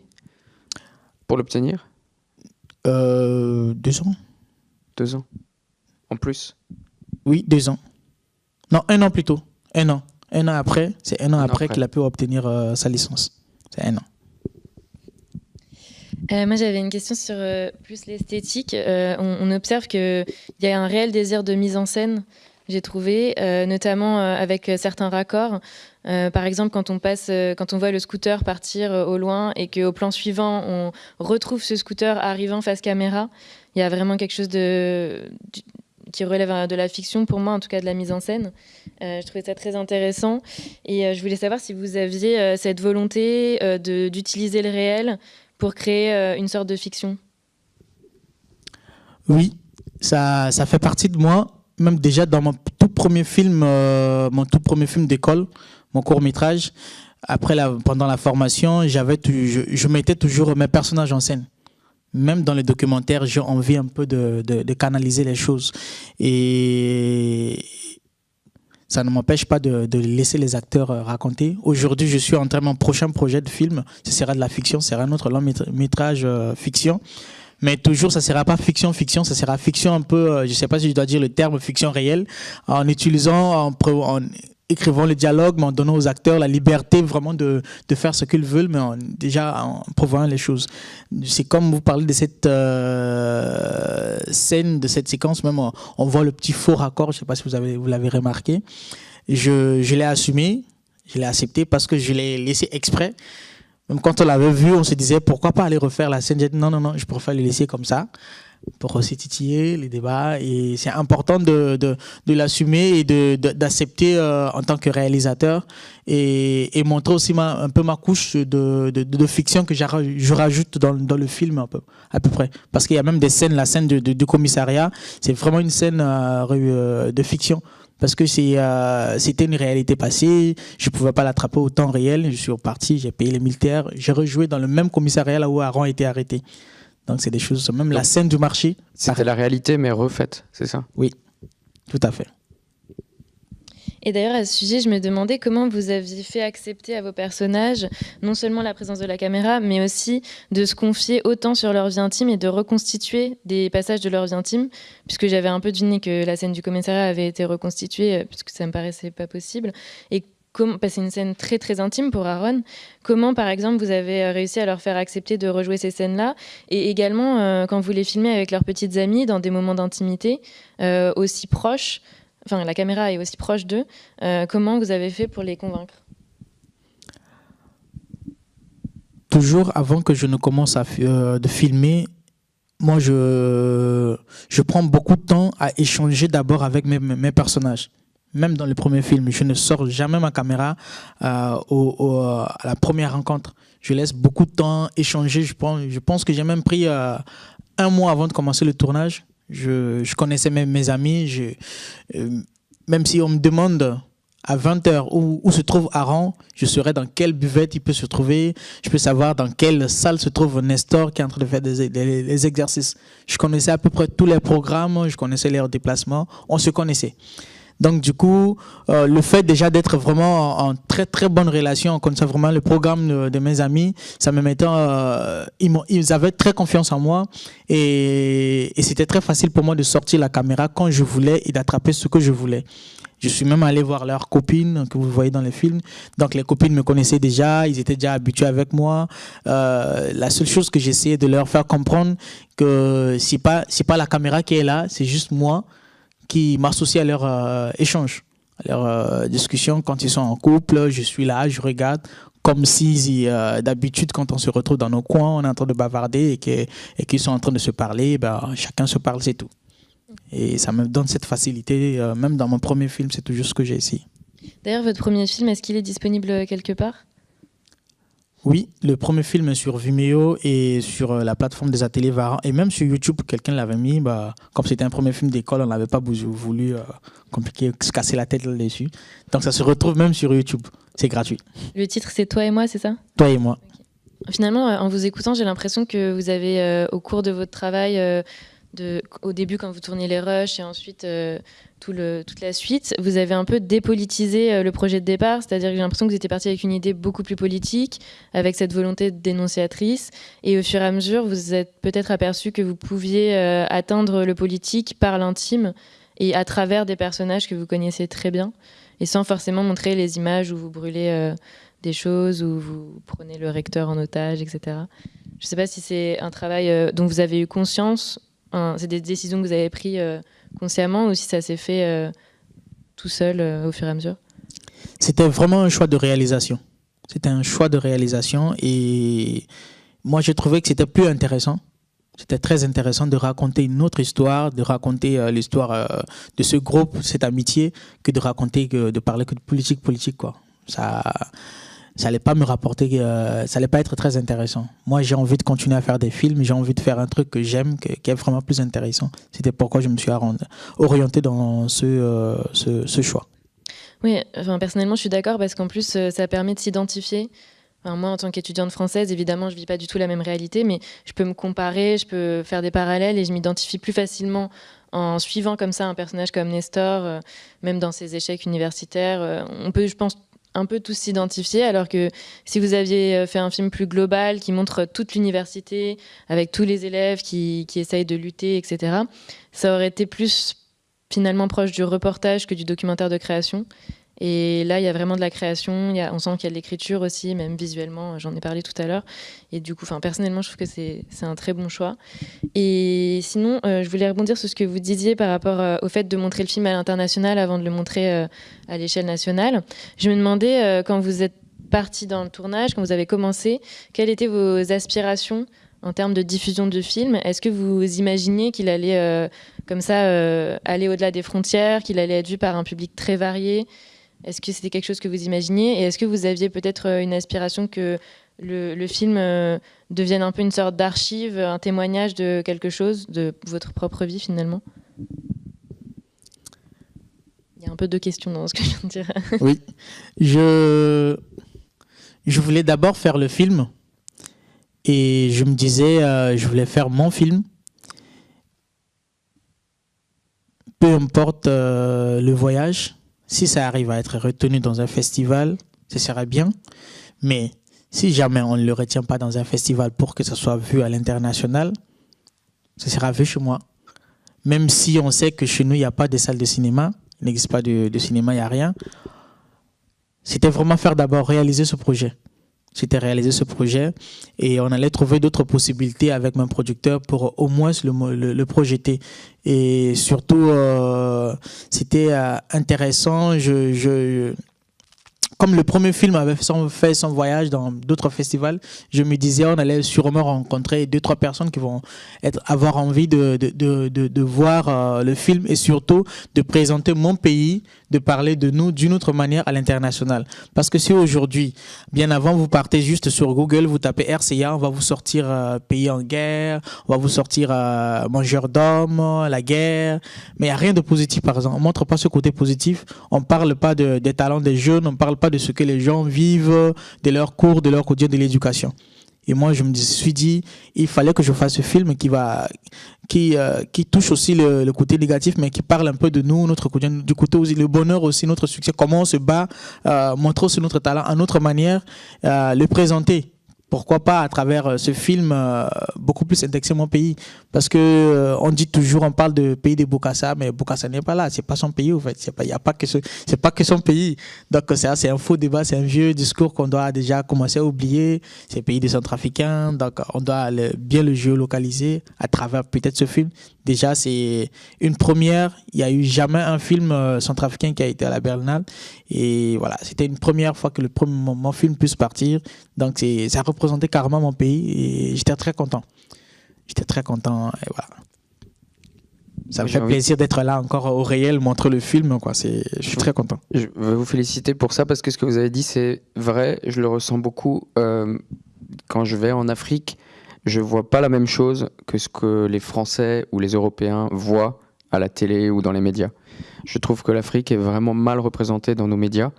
pour l'obtenir? Euh, Deux ans. Deux ans. En plus? Oui, deux ans. Non, un an plutôt. Un an. Un an après, c'est un an après, qu'il a pu obtenir euh, sa licence. C'est un an. Euh, moi, j'avais une question sur euh, plus l'esthétique. Euh, on, observe qu'il y a un réel désir de mise en scène, j'ai trouvé, notamment avec certains raccords. par exemple, quand on passe, quand on voit le scooter partir au loin et qu'au plan suivant, on retrouve ce scooter arrivant face caméra, il y a vraiment quelque chose qui relève de la fiction, pour moi, en tout cas de la mise en scène. je trouvais ça très intéressant. Et je voulais savoir si vous aviez cette volonté d'utiliser le réel pour créer euh, une sorte de fiction Oui, ça, ça fait partie de moi. Même déjà dans mon tout premier film, euh, mon tout premier film d'école, mon court métrage. Après, la, pendant la formation, j'avais, je, je mettais toujours mes personnages en scène même dans les documentaires, j'ai envie un peu de, de, de, canaliser les choses. Et ça ne m'empêche pas de, laisser les acteurs euh, raconter. Aujourd'hui, je suis en train de mon prochain projet de film. Ce sera de la fiction, ce sera un autre long métrage euh, fiction. Mais toujours, ça ne sera pas fiction, fiction, ça sera fiction un peu, euh, je ne sais pas si je dois dire le terme fiction réelle, en utilisant, en, en écrivant le dialogue, mais en donnant aux acteurs la liberté vraiment de, de faire ce qu'ils veulent, mais déjà en prévoyant les choses. C'est comme vous parlez de cette euh, scène, de cette séquence, même on, voit le petit faux raccord, je ne sais pas si vous avez vous l'avez remarqué. Je, je l'ai assumé, je l'ai accepté parce que je l'ai laissé exprès. Même quand on l'avait vu, on se disait pourquoi pas aller refaire la scène? J'ai dit non, non, non, je préfère le laisser comme ça. Pour aussi les débats. Et c'est important de, de, de l'assumer et d'accepter euh, en tant que réalisateur et, montrer aussi un peu ma couche de, de, de fiction que je rajoute dans, dans, le film un peu, à peu près. Parce qu'il y a même des scènes, la scène du commissariat, c'est vraiment une scène euh, de fiction parce que euh, c'était une réalité passée. Je ne pouvais pas l'attraper au temps réel. Je suis reparti, j'ai payé les militaires. J'ai rejoué dans le même commissariat là où Aaron a été arrêté. Donc c'est des choses, même la scène du marché. C'était la réalité mais refaite, c'est ça? Oui, tout à fait. Et d'ailleurs, à ce sujet, je me demandais comment vous aviez fait accepter à vos personnages non seulement la présence de la caméra, mais aussi de se confier autant sur leur vie intime et de reconstituer des passages de leur vie intime, puisque j'avais un peu deviné que la scène du commissariat avait été reconstituée, euh, puisque ça me paraissait pas possible. Et c'est une scène très très intime pour Aaron. Comment, par exemple, vous avez euh, réussi à leur faire accepter de rejouer ces scènes-là? Et également, euh, quand vous les filmez avec leurs petites amies dans des moments d'intimité euh, aussi proches, enfin la caméra est aussi proche d'eux, comment vous avez fait pour les convaincre? Toujours avant que je ne commence à filmer, moi je, je prends beaucoup de temps à échanger d'abord avec mes personnages même dans les premiers films, je ne sors jamais ma caméra euh, au, à la première rencontre. Je laisse beaucoup de temps échanger. Je pense, que j'ai même pris euh, un mois avant de commencer le tournage. Je, je connaissais même mes amis. Euh, même si on me demande à 20h où, où, se trouve Aaron, je saurais dans quelle buvette il peut se trouver. Je peux savoir dans quelle salle se trouve Nestor qui est en train de faire des, des exercices. Je connaissais à peu près tous les programmes, je connaissais leurs déplacements. On se connaissait. Donc du coup, euh, le fait déjà d'être vraiment en, très très bonne relation, comme ça vraiment le programme de, mes amis, ça me mettait, euh, ils, avaient très confiance en moi et, c'était très facile pour moi de sortir la caméra quand je voulais et d'attraper ce que je voulais. Je suis même allé voir leurs copines que vous voyez dans les films. Donc les copines me connaissaient déjà, ils étaient déjà habitués avec moi. Euh, la seule chose que j'essayais de leur faire comprendre que c'est pas c'est pas la caméra qui est là, c'est juste moi qui m'associent à leur euh, échange, à leur euh, discussion. Quand ils sont en couple, je suis là, je regarde comme si euh, d'habitude quand on se retrouve dans nos coins, on est en train de bavarder et qu'ils sont en train de se parler, ben, chacun se parle, c'est tout. Et ça me donne cette facilité, même dans mon premier film, c'est toujours ce que j'ai essayé. D'ailleurs, votre premier film, est-ce qu'il est disponible quelque part? Oui, le premier film sur Vimeo et sur euh, la plateforme des ateliers Varan. Et même sur YouTube, quelqu'un l'avait mis. Bah, comme c'était un premier film d'école, on n'avait pas voulu euh, compliquer, se casser la tête là-dessus. Donc ça se retrouve même sur YouTube. C'est gratuit. Le titre, c'est Toi et moi, c'est ça? Toi et moi. Finalement, euh, en vous écoutant, j'ai l'impression que vous avez, au cours de votre travail, au début quand vous tourniez les rushs et ensuite toute la suite, vous avez un peu dépolitisé euh, le projet de départ, c'est-à-dire que j'ai l'impression que vous étiez parti avec une idée beaucoup plus politique, avec cette volonté dénonciatrice, et au fur et à mesure, vous êtes peut-être aperçu que vous pouviez euh, atteindre le politique par l'intime et à travers des personnages que vous connaissez très bien, et sans forcément montrer les images où vous brûlez euh, des choses, où vous prenez le recteur en otage, etc. Je ne sais pas si c'est un travail dont vous avez eu conscience, c'est des décisions que vous avez prises consciemment ou si ça s'est fait euh, tout seul euh, au fur et à mesure? C'était vraiment un choix de réalisation. C'était un choix de réalisation et moi j'ai trouvé que c'était plus intéressant. C'était très intéressant de raconter une autre histoire, de raconter euh, l'histoire de ce groupe, cette amitié, que de raconter, que de parler que de politique, politique quoi. Ça, ça allait pas me rapporter, euh, ça allait pas être très intéressant. Moi, j'ai envie de continuer à faire des films, j'ai envie de faire un truc que j'aime, qui est vraiment plus intéressant. C'était pourquoi je me suis orienté dans ce, euh, ce, choix. Oui, enfin, personnellement, je suis d'accord parce qu'en plus, euh, ça permet de s'identifier. moi, en tant qu'étudiante française, évidemment, je vis pas du tout la même réalité, mais je peux me comparer, je peux faire des parallèles et je m'identifie plus facilement en suivant comme ça un personnage comme Nestor, même dans ses échecs universitaires. on peut, je pense, un peu tous s'identifier, alors que si vous aviez euh, fait un film plus global qui montre toute l'université, avec tous les élèves qui, qui essayent de lutter, etc., ça aurait été plus finalement proche du reportage que du documentaire de création. Et là, il y a vraiment de la création. On sent qu'il y a de l'écriture aussi, même visuellement. J'en ai parlé tout à l'heure. Et du coup, personnellement, je trouve que c'est un très bon choix. Et sinon, euh, je voulais rebondir sur ce que vous disiez par rapport euh, au fait de montrer le film à l'international avant de le montrer euh, à l'échelle nationale. Je me demandais, quand vous êtes parti dans le tournage, quand vous avez commencé, quelles étaient vos aspirations en termes de diffusion de films, est-ce que vous imaginiez qu'il allait euh, comme ça euh, aller au-delà des frontières, qu'il allait être vu par un public très varié? Est-ce que c'était quelque chose que vous imaginiez Et est-ce que vous aviez peut-être euh, une aspiration que le, film devienne un peu une sorte d'archive, un témoignage de quelque chose, de votre propre vie finalement? Il y a un peu de questions dans ce que je viens de dire. oui, je, voulais d'abord faire le film et je me disais, euh, je voulais faire mon film. Peu importe euh, le voyage, si ça arrive à être retenu dans un festival, ce serait bien. Mais si jamais on ne le retient pas dans un festival pour que ça soit vu à l'international, ce sera vu chez moi. Même si on sait que chez nous, il n'y a pas de salle de cinéma, il n'existe pas de cinéma, il n'y a rien. C'était vraiment faire d'abord réaliser ce projet. C'était réaliser ce projet et on allait trouver d'autres possibilités avec mon producteur pour au moins le, projeter. Et surtout, euh, c'était euh, intéressant. je comme le premier film avait fait son voyage dans d'autres festivals, je me disais on allait sûrement rencontrer deux, trois personnes qui vont être, avoir envie de, de, de, de voir euh, le film et surtout de présenter mon pays, de parler de nous d'une autre manière à l'international. Parce que si aujourd'hui, bien avant, vous partez juste sur Google, vous tapez RCA, on va vous sortir euh, pays en guerre, on va vous sortir euh, mangeur d'hommes, la guerre, mais il n'y a rien de positif par exemple. On montre pas ce côté positif, on parle pas de, des talents des jeunes, on parle pas de ce que les gens vivent, de leurs cours, de leur quotidien, de l'éducation. Et moi, je me suis dit, il fallait que je fasse ce film qui va, qui, euh, qui touche aussi le, côté négatif, mais qui parle un peu de nous, notre quotidien, du côté aussi, le bonheur aussi, notre succès, comment on se bat, euh, montrer aussi notre talent à notre manière, euh, le présenter pourquoi pas à travers euh, ce film euh, beaucoup plus indexer mon pays. Parce que euh, on dit toujours on parle de pays de Bokassa mais Bokassa n'est pas là. C'est pas son pays en fait. C'est pas y a pas que c'est pas que son pays. Donc c'est c'est un faux débat c'est un vieux discours qu'on doit déjà commencer à oublier. C'est pays des centrafricains. Donc on doit bien le géolocaliser à travers peut-être ce film. Déjà c'est une première. Il y a eu jamais un film centrafricain qui a été à la Berlinale. Et voilà c'était une première fois que le premier mon film puisse partir. Donc ça représente représentait carrément mon pays et j'étais très content. J'étais très content et voilà. Ça me fait plaisir d'être là encore au réel, montrer le film. Quoi. Je suis très content. Je veux vous féliciter pour ça parce que ce que vous avez dit, c'est vrai. Je le ressens beaucoup. Euh, quand je vais en Afrique, je vois pas la même chose que ce que les Français ou les Européens voient à la télé ou dans les médias. Je trouve que l'Afrique est vraiment mal représentée dans nos médias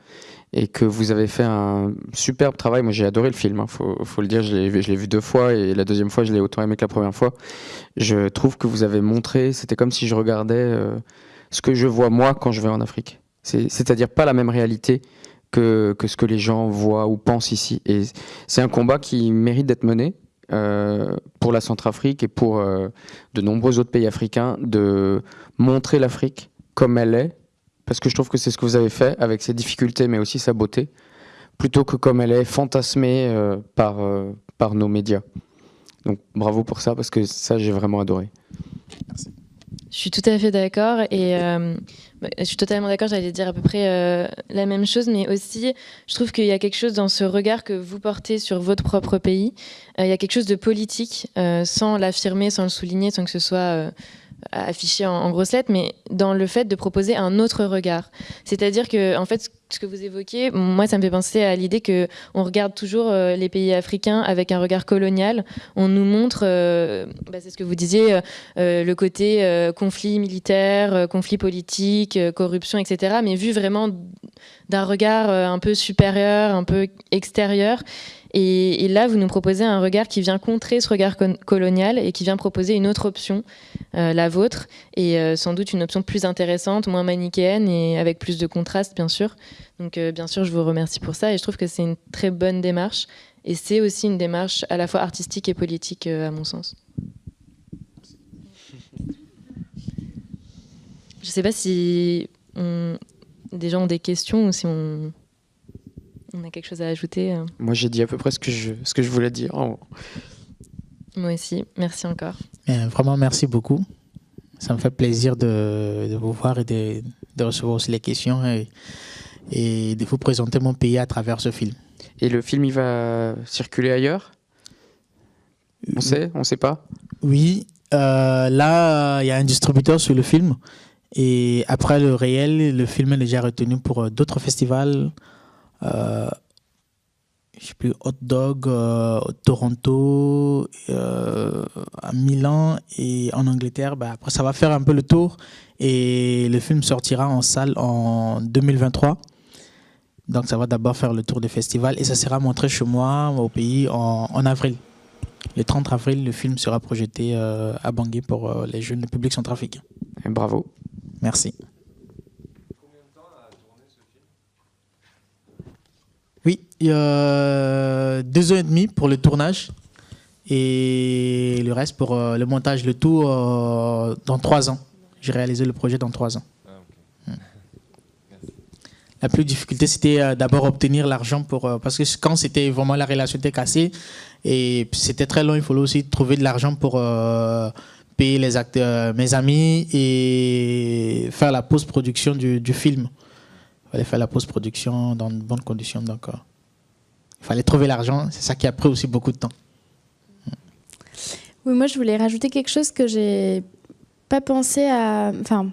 et que vous avez fait un superbe travail. Moi, j'ai adoré le film, il hein, faut, le dire. Je l'ai vu deux fois et la deuxième fois, je l'ai autant aimé que la première fois. Je trouve que vous avez montré, c'était comme si je regardais euh, ce que je vois moi quand je vais en Afrique. C'est-à-dire pas la même réalité que, que, ce que les gens voient ou pensent ici. Et c'est un combat qui mérite d'être mené. Euh, pour la Centrafrique et pour euh, de nombreux autres pays africains, de montrer l'Afrique comme elle est, parce que je trouve que c'est ce que vous avez fait avec ses difficultés mais aussi sa beauté, plutôt que comme elle est fantasmée euh, par, euh, par nos médias. Donc bravo pour ça parce que ça j'ai vraiment adoré. Merci. Je suis tout à fait d'accord et euh, bah, je suis totalement d'accord, j'allais dire à peu près la même chose, mais aussi je trouve qu'il y a quelque chose dans ce regard que vous portez sur votre propre pays, il y a quelque chose de politique, sans l'affirmer, sans le souligner, sans que ce soit affiché en, grosses lettres, mais dans le fait de proposer un autre regard. C'est-à-dire que, en fait, ce que vous évoquez, moi, ça me fait penser à l'idée que on regarde toujours euh, les pays africains avec un regard colonial. On nous montre, euh, bah, c'est ce que vous disiez, euh, le côté conflit militaire, conflit politique, corruption, etc., mais vu vraiment d'un regard un peu supérieur, un peu extérieur. Et, là, vous nous proposez un regard qui vient contrer ce regard colonial et qui vient proposer une autre option, euh, la vôtre, et euh, sans doute une option plus intéressante, moins manichéenne et avec plus de contraste, bien sûr. Donc, euh, bien sûr, je vous remercie pour ça et je trouve que c'est une très bonne démarche. Et c'est aussi une démarche à la fois artistique et politique, à mon sens. Je ne sais pas si des gens ont des questions ou si on on a quelque chose à ajouter euh Moi, j'ai dit à peu près ce que je, ce que je voulais dire. Moi aussi. Merci encore. vraiment, merci beaucoup. Ça me fait plaisir de, vous voir et de, recevoir aussi les questions et, et, de vous présenter mon pays à travers ce film. Et le film, il va circuler ailleurs? On sait On sait pas? Oui. là, il y a un distributeur sur le film. Et après le réel, le film est déjà retenu pour d'autres festivals. Euh, je sais plus, Hot Dog, euh, Toronto, euh, Milan et en Angleterre. Bah, après, ça va faire un peu le tour et le film sortira en salle en 2023. Donc, ça va d'abord faire le tour des festivals et ça sera montré chez moi, au pays, en, avril. Le 30 avril, le film sera projeté euh, à Bangui pour les jeunes publics. Et bravo. Merci. Oui, il y a deux ans et demi pour le tournage et le reste pour euh, le montage, le tout euh, dans trois ans. J'ai réalisé le projet dans trois ans. Ah, hmm. La plus difficulté, c'était euh, d'abord obtenir l'argent pour parce que quand c'était vraiment la relation était cassée et c'était très long, il fallait aussi trouver de l'argent pour payer les acteurs, mes amis et faire la post-production du, film fallait faire la post-production dans de bonnes conditions. Donc, euh, il fallait trouver l'argent. C'est ça qui a pris aussi beaucoup de temps. Oui, moi, je voulais rajouter quelque chose que j'ai pas pensé à. Enfin,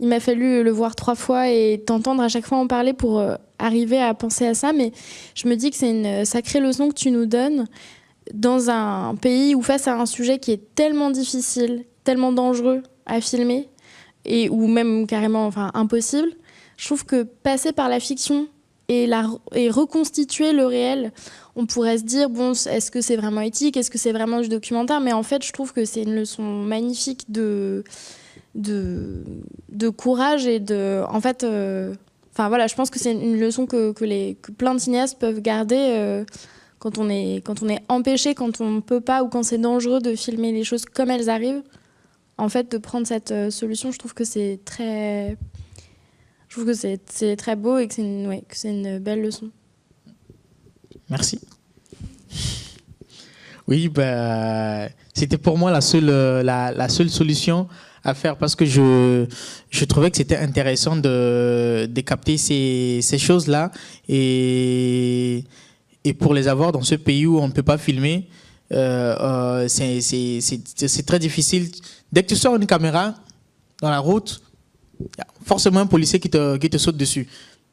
il m'a fallu le voir trois fois et t'entendre à chaque fois en parler pour euh, arriver à penser à ça. Mais je me dis que c'est une sacrée leçon que tu nous donnes dans un pays où, face à un sujet qui est tellement difficile, tellement dangereux à filmer, et ou même carrément enfin, impossible, je trouve que passer par la fiction et, reconstituer le réel, on pourrait se dire, bon, est-ce que c'est vraiment éthique Est-ce que c'est vraiment du documentaire? Mais en fait, je trouve que c'est une leçon magnifique de, courage et de... En fait, euh, enfin voilà, je pense que c'est une leçon que plein de cinéastes peuvent garder euh, quand, on est, quand on est empêché, quand on ne peut pas ou quand c'est dangereux de filmer les choses comme elles arrivent. En fait, de prendre cette euh, solution, je trouve que c'est très je trouve que c'est très beau et que c'est une, ouais, une belle leçon. Merci. Oui, bah, c'était pour moi la seule, la, la, seule solution à faire parce que je, je trouvais que c'était intéressant de, de capter ces, ces choses-là et, et pour les avoir dans ce pays où on ne peut pas filmer, euh, euh, c'est très difficile. Dès que tu sors une caméra dans la route, forcément un policier qui te, saute dessus.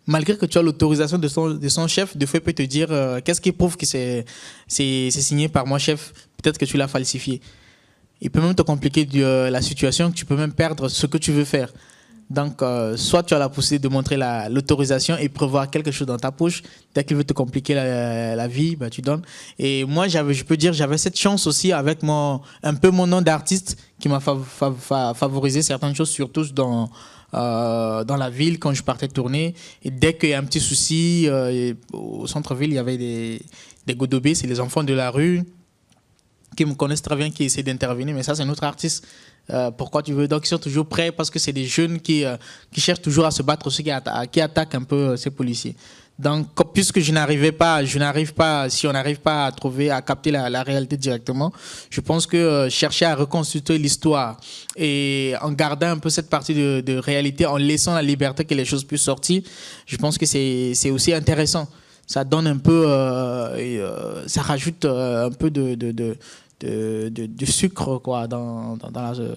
Malgré que tu as l'autorisation de son, de son chef, de peut te dire euh, qu'est-ce qui prouve que c'est signé par moi chef, peut-être que tu l'as falsifié. Il peut même te compliquer la situation, tu peux même perdre ce que tu veux faire. Donc, euh, soit tu as la possibilité de montrer l'autorisation et prévoir quelque chose dans ta poche. Dès qu'il veut te compliquer la, vie, bah, tu donnes. Et moi, je peux dire, j'avais cette chance aussi avec mon, un peu mon nom d'artiste qui m'a favorisé certaines choses, surtout dans, euh, dans la ville quand je partais tourner. Et dès qu'il y a un petit souci, euh, au centre-ville, il y avait des, des godobés, c'est les enfants de la rue qui me connaissent très bien, qui essaient d'intervenir. Mais ça, c'est notre artiste. Euh, pourquoi tu veux? Donc, ils sont toujours prêts parce que c'est des jeunes qui, euh, qui cherchent toujours à se battre, aussi qui, attaquent un peu euh, ces policiers. Donc, puisque je n'arrivais pas, je n'arrive pas, si on n'arrive pas à trouver, à capter la, réalité directement, je pense que chercher à reconstituer l'histoire et en gardant un peu cette partie de, réalité, en laissant la liberté que les choses puissent sortir, je pense que c'est aussi intéressant. Ça donne un peu, ça rajoute un peu de, de, sucre quoi, dans, dans, la, euh,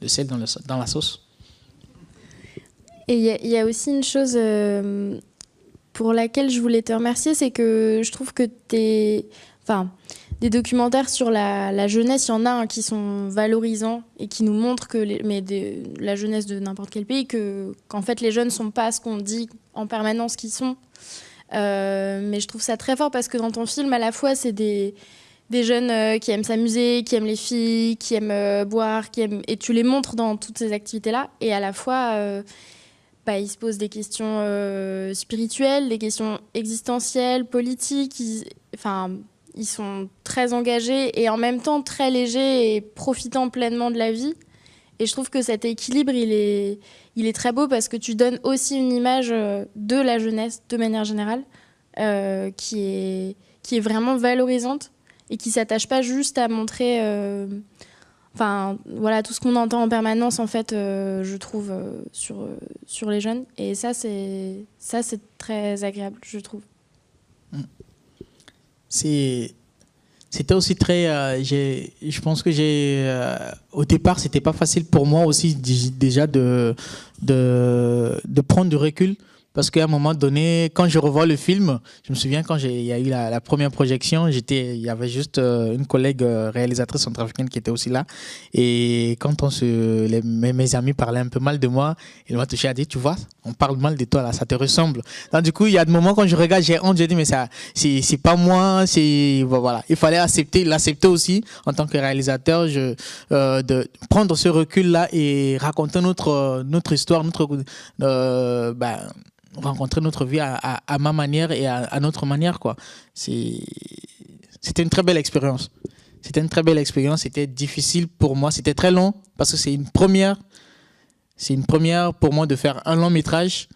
le sel dans, le, dans, la sauce. Et il y, a aussi une chose euh, pour laquelle je voulais te remercier, c'est que je trouve que tes, enfin, des documentaires sur la, la jeunesse, il y en a un qui sont valorisants et qui nous montrent que mais la jeunesse de n'importe quel pays, que qu'en fait les jeunes sont pas ce qu'on dit en permanence qu'ils sont. Euh, mais je trouve ça très fort parce que dans ton film, à la fois, c'est des des jeunes euh, qui aiment s'amuser, qui aiment les filles, qui aiment euh, boire, qui aiment... et tu les montres dans toutes ces activités-là. Et à la fois, euh, bah, ils se posent des questions spirituelles, des questions existentielles, politiques. Ils... Enfin, ils sont très engagés et en même temps très légers et profitant pleinement de la vie. Et je trouve que cet équilibre, il est, il est très beau parce que tu donnes aussi une image de la jeunesse de manière générale qui, est, qui est vraiment valorisante et qui s'attache pas juste à montrer euh, enfin voilà tout ce qu'on entend en permanence en fait euh, je trouve euh, sur sur les jeunes et ça c'est ça c'est très agréable je trouve c'est c'était aussi très. Je pense que j'ai. Au départ, c'était pas facile pour moi aussi déjà de, de prendre du recul parce qu'à un moment donné, quand je revois le film, je me souviens quand il y a eu la, première projection, j'étais, il y avait juste euh, une collègue euh, réalisatrice centrafricaine qui était aussi là. Et quand on se, mes, amis parlaient un peu mal de moi, il m'a touché à dire, tu vois, on parle mal de toi là, ça te ressemble. Donc du coup, il y a des moments quand je regarde, j'ai honte, je dis, mais ça, c'est, pas moi, c'est, voilà. Il fallait accepter, l'accepter aussi en tant que réalisateur, je, euh, de prendre ce recul là et raconter notre, notre histoire, notre, ben, rencontrer notre vie à, ma manière et à, notre manière. C'était une très belle expérience. C'était une très belle expérience. C'était difficile pour moi. C'était très long parce que c'est une première. C'est une première pour moi de faire un long métrage.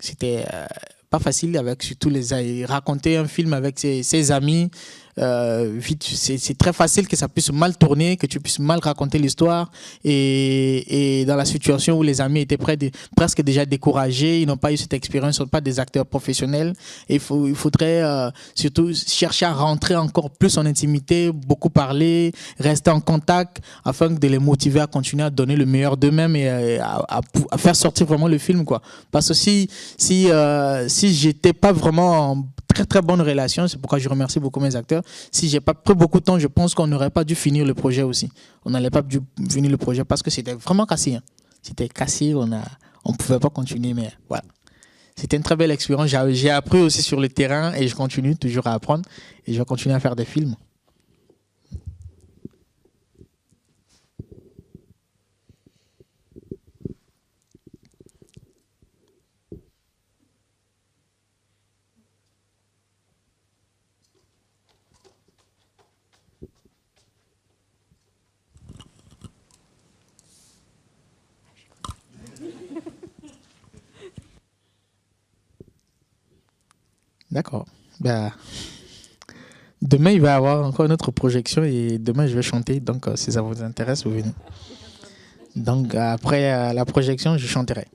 C'était euh, pas facile avec surtout les raconter un film avec ses amis euh, c'est très facile que ça puisse mal tourner, que tu puisses mal raconter l'histoire. Et, et, dans la situation où les amis étaient près de, presque déjà découragés, ils n'ont pas eu cette expérience, ils ne sont pas des acteurs professionnels. Il, faut, il faudrait euh, surtout chercher à rentrer encore plus en intimité, beaucoup parler, rester en contact afin de les motiver à continuer à donner le meilleur d'eux-mêmes et euh, à, à, faire sortir vraiment le film. Quoi. Parce que si, si, euh, si j'étais pas vraiment en très très bonne relation. C'est pourquoi je remercie beaucoup mes acteurs. Si j'ai pas pris beaucoup de temps, je pense qu'on n'aurait pas dû finir le projet aussi. On n'allait pas dû finir le projet parce que c'était vraiment cassé. Hein. C'était cassé, on a, on pouvait pas continuer, mais voilà. C'était une très belle expérience. J'ai appris aussi sur le terrain et je continue toujours à apprendre et je vais continuer à faire des films. D'accord. Ben, demain, il va y avoir encore une autre projection et demain, je vais chanter. Donc, euh, si ça vous intéresse, vous venez. Donc, après euh, la projection, je chanterai.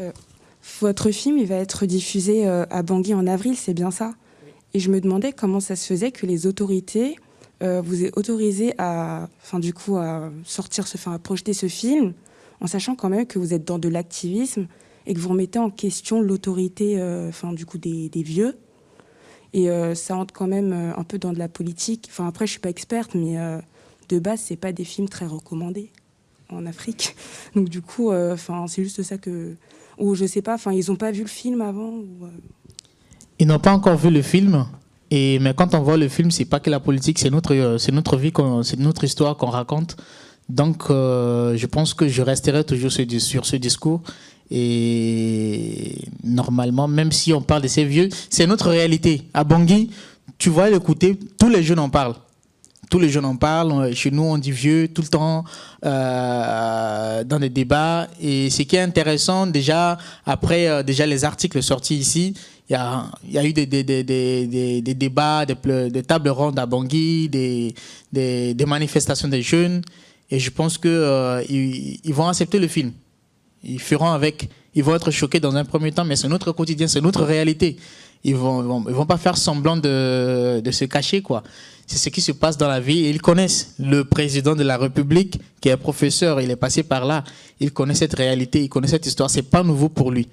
Euh, votre film, il va être diffusé à Bangui en avril, c'est bien ça? Et je me demandais comment ça se faisait que les autorités euh, vous êtes autorisé à, enfin, du coup, à sortir, à projeter ce film, en sachant quand même que vous êtes dans de l'activisme et que vous remettez en question l'autorité, euh, enfin, du coup, des, vieux. Et euh, ça entre quand même un peu dans de la politique. Enfin, après, je suis pas experte, mais de base, c'est pas des films très recommandés en Afrique. Donc, du coup, enfin, c'est juste ça que, ou je sais pas, enfin, ils ont pas vu le film avant. Ils n'ont pas encore vu le film. Et, mais quand on voit le film, c'est pas que la politique, c'est notre, euh, c'est notre vie, c'est notre histoire qu'on raconte. Donc, euh, je pense que je resterai toujours sur, ce discours. Et normalement, même si on parle de ces vieux, c'est notre réalité. À Bangui, tu vois côté, tous les jeunes en parlent. Tous les jeunes en parlent. Chez nous, on dit vieux tout le temps euh, dans des débats. Et ce qui est intéressant, déjà, après déjà les articles sortis ici, il y a, eu des, débats, des, tables rondes à Bangui, des, manifestations des jeunes. Et je pense qu'ils euh, ils vont accepter le film. Ils feront avec. Ils vont être choqués dans un premier temps, mais c'est notre quotidien, c'est notre réalité. Ils vont, vont, pas faire semblant de, se cacher, quoi. C'est ce qui se passe dans la vie. ils connaissent le président de la République, qui est professeur, il est passé par là. Il connaît cette réalité, il connaît cette histoire. C'est pas nouveau pour lui.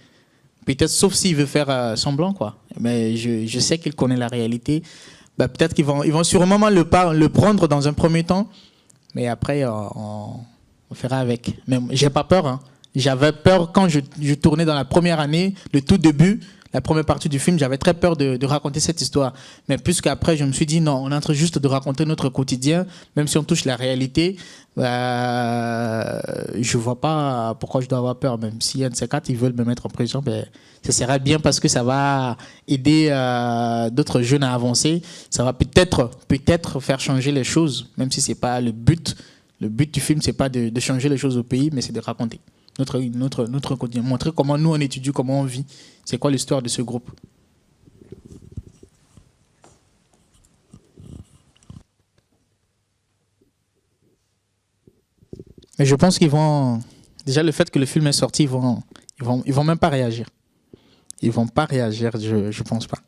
Peut-être, sauf s'il veut faire euh, semblant, quoi. Mais je, sais qu'il connaît la réalité. Bah, peut-être qu'ils vont, ils vont sûrement le, prendre dans un premier temps, mais après, euh, on, fera avec. Mais j'ai pas peur. Hein. J'avais peur quand je, tournais dans la première année, le tout début la première partie du film, j'avais très peur de, raconter cette histoire. Mais puisqu'après, je me suis dit, non, on est juste de raconter notre quotidien, même si on touche la réalité, bah, je ne vois pas pourquoi je dois avoir peur. Même si un de ils veulent me mettre en prison, ben, ce serait bien parce que ça va aider euh, d'autres jeunes à avancer. Ça va peut-être peut-être faire changer les choses, même si ce n'est pas le but. Le but du film, ce n'est pas de changer les choses au pays, mais c'est de raconter notre, notre, notre quotidien, montrer comment nous on étudie, comment on vit, c'est quoi l'histoire de ce groupe? Mais je pense qu'ils vont, Déjà, le fait que le film est sorti, ils vont, ils vont, ils vont même pas réagir. Ils vont pas réagir, je ne pense pas.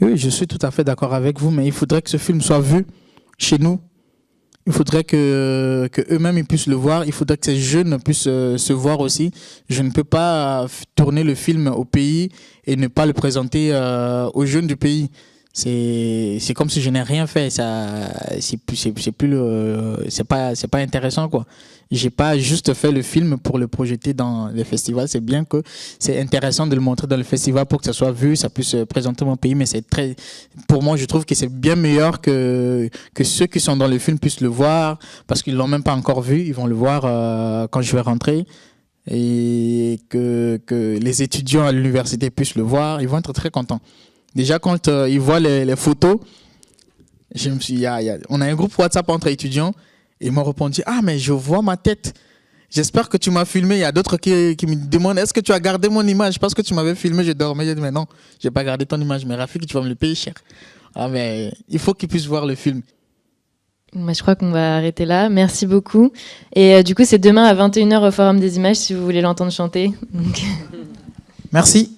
Oui, je suis tout à fait d'accord avec vous, mais il faudrait que ce film soit vu chez nous. Il faudrait que, eux-mêmes puissent le voir. Il faudrait que ces jeunes puissent euh, se voir aussi. Je ne peux pas tourner le film au pays et ne pas le présenter euh, aux jeunes du pays c'est comme si je n'ai rien fait. Ça c'est plus c'est plus le c'est pas c'est pas intéressant quoi. J'ai pas juste fait le film pour le projeter dans les festivals. C'est bien que c'est intéressant de le montrer dans le festival pour que ça soit vu ça puisse présenter mon pays mais c'est très pour moi je trouve que c'est bien meilleur que que ceux qui sont dans le film puissent le voir parce qu'ils l'ont même pas encore vu. Ils vont le voir euh, quand je vais rentrer. Et que que les étudiants à l'université puissent le voir. Ils vont être très contents Déjà, quand euh, ils voient les, photos, je me suis, on a un groupe WhatsApp entre étudiants et ils m'ont répondu Ah, mais je vois ma tête. J'espère que tu m'as filmé. Il y a d'autres qui, me demandent Est-ce que tu as gardé mon image? Parce que tu m'avais filmé, je dormais. J'ai dit Mais non, je n'ai pas gardé ton image. Mais Rafik, tu vas me le payer cher. Ah, mais il faut qu'ils puissent voir le film. je crois qu'on va arrêter là. Merci beaucoup. Et euh, du coup, c'est demain à 21h au Forum des Images si vous voulez l'entendre chanter. Merci.